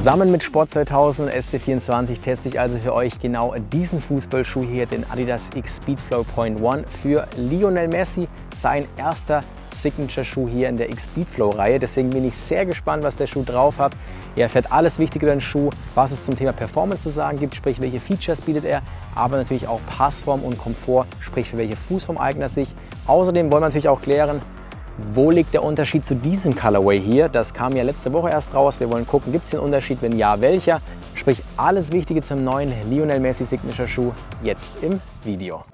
Zusammen mit Sport 2000 SC24 teste ich also für euch genau diesen Fußballschuh hier, den Adidas X Speedflow Point One für Lionel Messi, sein erster Signature-Schuh hier in der X Speedflow-Reihe. Deswegen bin ich sehr gespannt, was der Schuh drauf hat. Ihr erfährt alles Wichtige über den Schuh, was es zum Thema Performance zu sagen gibt, sprich welche Features bietet er, aber natürlich auch Passform und Komfort, sprich für welche Fußform eignet er sich. Außerdem wollen wir natürlich auch klären, wo liegt der Unterschied zu diesem Colorway hier? Das kam ja letzte Woche erst raus. Wir wollen gucken, gibt es den Unterschied? Wenn ja, welcher? Sprich, alles Wichtige zum neuen Lionel Messi Signature Schuh jetzt im Video.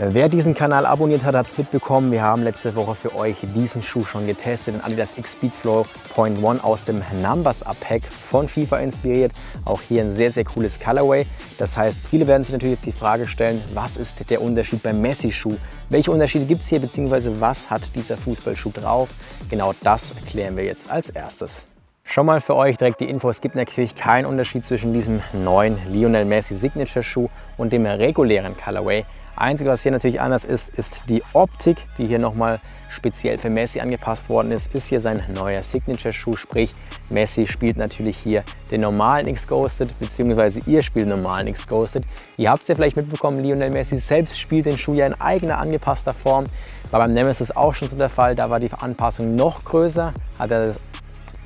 Wer diesen Kanal abonniert hat, hat es mitbekommen. Wir haben letzte Woche für euch diesen Schuh schon getestet, den Adidas X Speedflow Point One aus dem Numbers Up Pack von FIFA inspiriert. Auch hier ein sehr, sehr cooles Colorway. Das heißt, viele werden sich natürlich jetzt die Frage stellen, was ist der Unterschied beim Messi-Schuh? Welche Unterschiede gibt es hier, beziehungsweise was hat dieser Fußballschuh drauf? Genau das erklären wir jetzt als erstes. Schon mal für euch direkt die Info, es gibt natürlich keinen Unterschied zwischen diesem neuen Lionel Messi Signature Schuh und dem regulären Colorway. Einzige, was hier natürlich anders ist, ist die Optik, die hier nochmal speziell für Messi angepasst worden ist, ist hier sein neuer Signature-Schuh, sprich Messi spielt natürlich hier den normalen X-Ghosted, beziehungsweise ihr spielt den normalen X-Ghosted. Ihr habt es ja vielleicht mitbekommen, Lionel Messi selbst spielt den Schuh ja in eigener angepasster Form. War beim Nemesis auch schon so der Fall, da war die Anpassung noch größer, hat er das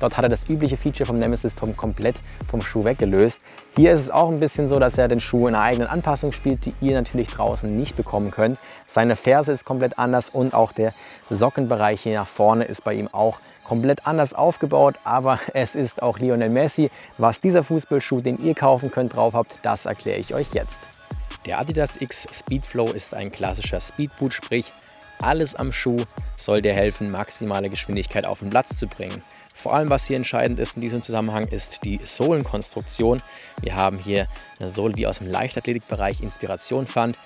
Dort hat er das übliche Feature vom Nemesis Tom komplett vom Schuh weggelöst. Hier ist es auch ein bisschen so, dass er den Schuh in einer eigenen Anpassung spielt, die ihr natürlich draußen nicht bekommen könnt. Seine Ferse ist komplett anders und auch der Sockenbereich hier nach vorne ist bei ihm auch komplett anders aufgebaut, aber es ist auch Lionel Messi. Was dieser Fußballschuh, den ihr kaufen könnt, drauf habt, das erkläre ich euch jetzt. Der Adidas X Speedflow ist ein klassischer Speedboot, sprich alles am Schuh soll dir helfen, maximale Geschwindigkeit auf den Platz zu bringen. Vor allem, was hier entscheidend ist in diesem Zusammenhang, ist die Sohlenkonstruktion. Wir haben hier eine Sohle, die aus dem Leichtathletikbereich Inspiration fand.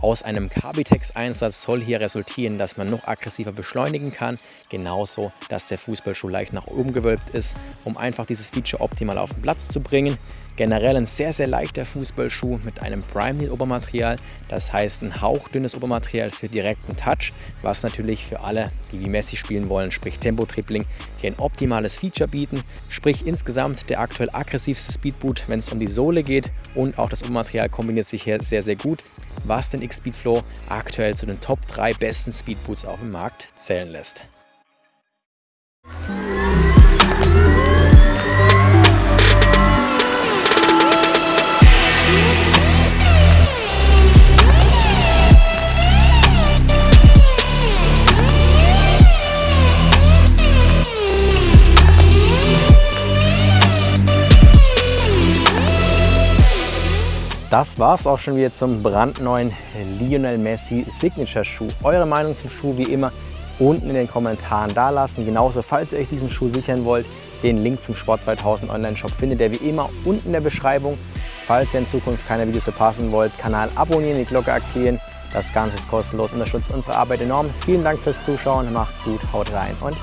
Aus einem Carbitex-Einsatz soll hier resultieren, dass man noch aggressiver beschleunigen kann. Genauso, dass der Fußballschuh leicht nach oben gewölbt ist, um einfach dieses Feature optimal auf den Platz zu bringen. Generell ein sehr, sehr leichter Fußballschuh mit einem Prime-Knit-Obermaterial, das heißt ein hauchdünnes Obermaterial für direkten Touch, was natürlich für alle, die wie Messi spielen wollen, sprich Tempo-Tripling, hier ein optimales Feature bieten. Sprich insgesamt der aktuell aggressivste Speedboot, wenn es um die Sohle geht und auch das Obermaterial kombiniert sich hier sehr, sehr gut, was den X-Speedflow aktuell zu den Top 3 besten Speedboots auf dem Markt zählen lässt. Das war es auch schon wieder zum brandneuen Lionel Messi Signature Schuh. Eure Meinung zum Schuh wie immer unten in den Kommentaren dalassen. Genauso, falls ihr euch diesen Schuh sichern wollt, den Link zum Sport 2000 Online Shop findet ihr wie immer unten in der Beschreibung. Falls ihr in Zukunft keine Videos verpassen wollt, Kanal abonnieren, die Glocke aktivieren. Das Ganze ist kostenlos, unterstützt unsere Arbeit enorm. Vielen Dank fürs Zuschauen, macht's gut, haut rein und